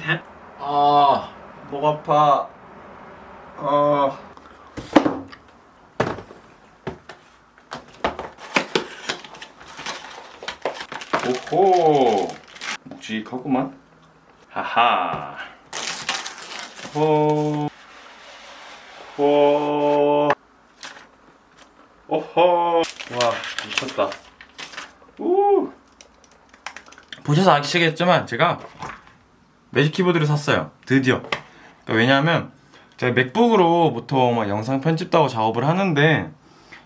돼? 아, 목 아파. 아. 오호. 묵직하구만. 하하. 호. 호. 오호. 와, 미쳤다. 우. 보셔서 아시겠지만 제가 매직 키보드를 샀어요. 드디어. 그러니까 왜냐하면 제가 맥북으로 보통 막 영상 편집도 하고 작업을 하는데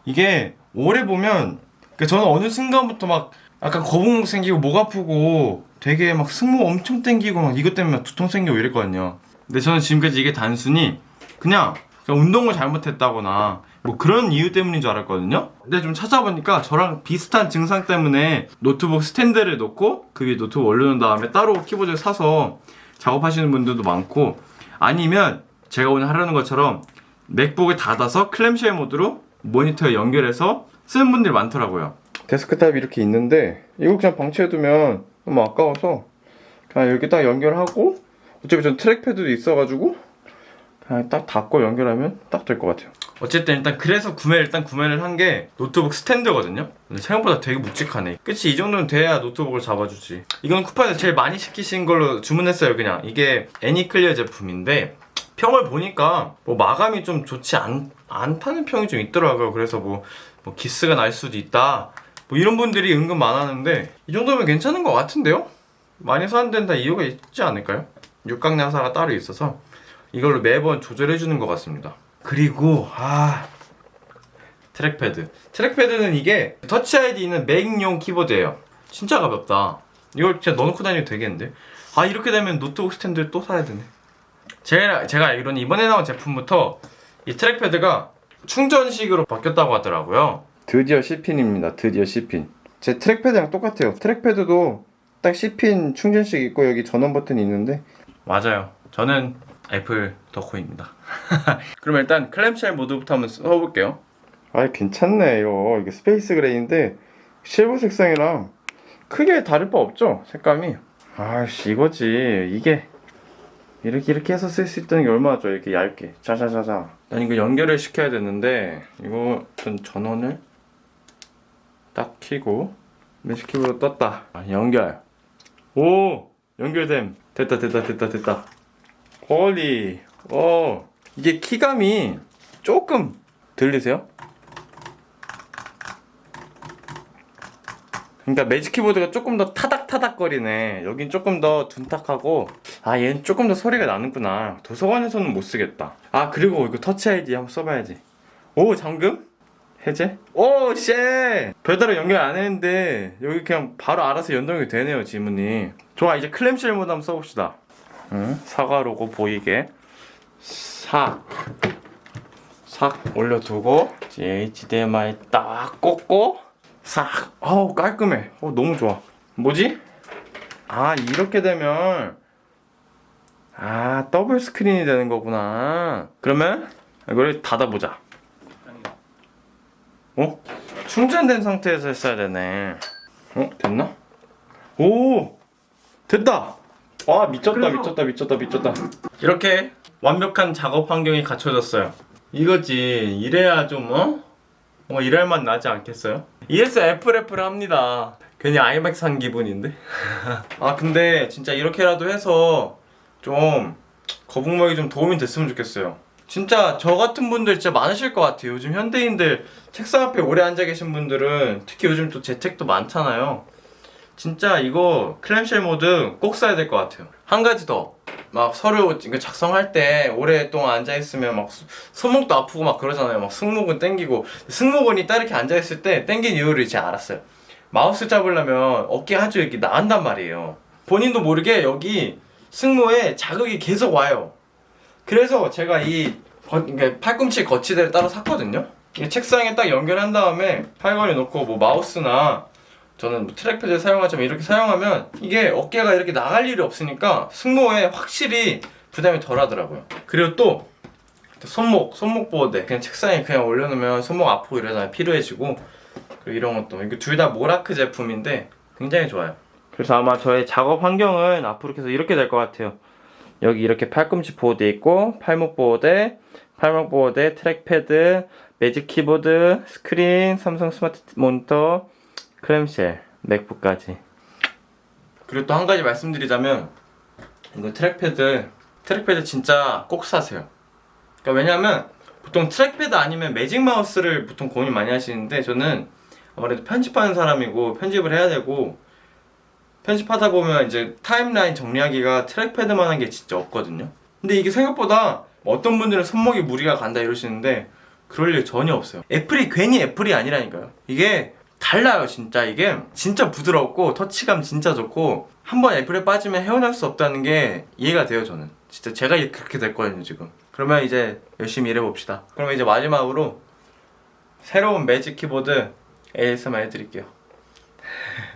이게 오래 보면 그러니까 저는 어느 순간부터 막 약간 거북목 생기고 목 아프고 되게 막 승모 엄청 땡기고 막 이것 때문에 두통 생기고 이랬거든요. 근데 저는 지금까지 이게 단순히 그냥, 그냥 운동을 잘못했다거나 뭐 그런 이유 때문인 줄 알았거든요. 근데 좀 찾아보니까 저랑 비슷한 증상 때문에 노트북 스탠드를 놓고 그 위에 노트북 올려놓은 다음에 따로 키보드를 사서 작업하시는 분들도 많고 아니면 제가 오늘 하려는 것처럼 맥북을 닫아서 clamshell 모드로 모니터에 연결해서 쓰는 분들이 많더라고요. 데스크탑이 이렇게 있는데 이거 그냥 방치해두면 너무 아까워서 그냥 이렇게 딱 연결하고 어차피 전 trackpad도 있어가지고 그냥 딱 닫고 연결하면 딱 될 것 같아요. 어쨌든 일단 그래서 구매를 일단 구매를 한 게 노트북 스탠드거든요. 생각보다 되게 묵직하네. 그치 이 정도는 돼야 노트북을 잡아주지. 이건 쿠팡에서 제일 많이 시키신 걸로 주문했어요. 그냥 이게 애니클리어 제품인데 평을 보니까 뭐 마감이 좀 좋지 않, 않다는 평이 좀 있더라고요. 그래서 뭐, 뭐 기스가 날 수도 있다. 뭐 이런 분들이 은근 많았는데 이 정도면 괜찮은 것 같은데요? 많이 사는 데는 다 이유가 있지 않을까요? 육각나사가 따로 있어서 이걸로 매번 조절해 주는 것 같습니다. 그리고 아 trackpad. trackpad는 이게 Touch ID 있는 맥용 키보드예요. 진짜 가볍다. 이걸 진짜 넣어놓고 다니면 되겠는데? 아 이렇게 되면 노트북 스탠드를 또 사야 되네. 제가, 제가 알기로는 이번에 나온 제품부터 이 trackpad가 충전식으로 바뀌었다고 하더라고요. 드디어 C핀입니다. 드디어 C핀. 제 trackpad랑 똑같아요. trackpad도 딱 C핀 충전식 있고 여기 전원 버튼이 있는데 맞아요. 저는 애플 덕후입니다. 그럼 일단 clamshell 모드부터 한번 써볼게요. 아 괜찮네 이거. 이게 space gray인데 실버 색상이랑 크게 다를 바 없죠 색감이. 아씨 이거지. 이게 이렇게 이렇게 해서 쓸 수 있다는 게 얼마나 좋아 이렇게 얇게. 자자자자. 난 이거 연결을 시켜야 되는데 이거 전 전원을 딱 켜고 매직키보드 떴다. 아, 연결. 오! 연결됨. 됐다 됐다 됐다 됐다 holy 오 이게 키감이 조금 들리세요? 그러니까 매직 키보드가 조금 더 타닥타닥 거리네. 여긴 조금 더 둔탁하고. 아 얘는 조금 더 소리가 나는구나. 도서관에서는 못 쓰겠다. 아 그리고 이거 터치 아이디 한번 써봐야지. 오 잠금? 해제? 오쉣! 별다른 연결 안 했는데 여기 그냥 바로 알아서 연동이 되네요 지문이. 좋아 이제 클램쉘 모드 한번 써봅시다 응? 사과 로고 보이게 싹 싹 올려두고 HDMI 딱 꽂고 싹 어우 깔끔해 어 너무 좋아 뭐지? 아 이렇게 되면 아 더블 스크린이 되는 거구나 그러면 이걸 닫아보자 어? 충전된 상태에서 했어야 되네 어? 됐나? 오! 됐다! 와 미쳤다 그래서- 미쳤다 미쳤다 미쳤다. 이렇게 완벽한 작업 환경이 갖춰졌어요. 이거지 이래야 좀 어? 뭐 일할 맛 나지 않겠어요? 이래서 애플 애플 합니다. 괜히 아이맥 산 기분인데? 아 근데 진짜 이렇게라도 해서 좀 거북목이 좀 도움이 됐으면 좋겠어요. 진짜 저 같은 분들 진짜 많으실 것 같아요. 요즘 현대인들 책상 앞에 오래 앉아 계신 분들은 특히 요즘 또 재택도 많잖아요 진짜 이거 clamshell 모드 꼭 써야 될 것 같아요. 한 가지 더. 막 서류 작성할 때 오랫동안 앉아있으면 막 수- 손목도 아프고 막 그러잖아요. 막 승모근 땡기고. 승모근이 딱 이렇게 앉아있을 때 땡긴 이유를 이제 알았어요. 마우스 잡으려면 어깨 한쪽 이렇게 나간단 말이에요. 본인도 모르게 여기 승모에 자극이 계속 와요. 그래서 제가 이 거- 팔꿈치 거치대를 따로 샀거든요. 이 책상에 딱 연결한 다음에 팔걸이 놓고 뭐 마우스나 저는 뭐 trackpad 사용하지만 이렇게 사용하면 이게 어깨가 이렇게 나갈 일이 없으니까 승모에 확실히 부담이 덜 하더라고요. 그리고 또 손목, 손목 보호대. 그냥 책상에 그냥 올려놓으면 손목 아프고 이러잖아요 피로해지고 그리고 이런 것도 이거 둘 다 모라크 제품인데 굉장히 좋아요. 그래서 아마 저의 작업 환경은 앞으로 계속 이렇게 될 것 같아요. 여기 이렇게 팔꿈치 보호대 있고 팔목 보호대, 팔목 보호대, trackpad, 매직 키보드, 스크린, 삼성 스마트 모니터, clamshell, 맥북까지. 그리고 또 한 가지 말씀드리자면 이거 trackpad trackpad 진짜 꼭 사세요. 그러니까 왜냐면 보통 trackpad 아니면 매직 마우스를 보통 고민 많이 하시는데 저는 아무래도 편집하는 사람이고 편집을 해야 되고 편집하다 보면 이제 타임라인 정리하기가 트랙패드만 한 게 진짜 없거든요. 근데 이게 생각보다 어떤 분들은 손목에 무리가 간다 이러시는데 그럴 일 전혀 없어요. 애플이 괜히 애플이 아니라니까요. 이게 달라요 진짜. 이게 진짜 부드럽고 터치감 진짜 좋고 한 번 애플에 빠지면 헤어날 수 없다는 게 이해가 돼요 저는. 진짜 제가 그렇게 됐거든요 지금. 그러면 이제 열심히 일해봅시다. 그러면 이제 마지막으로 새로운 매직 키보드 ASMR 해드릴게요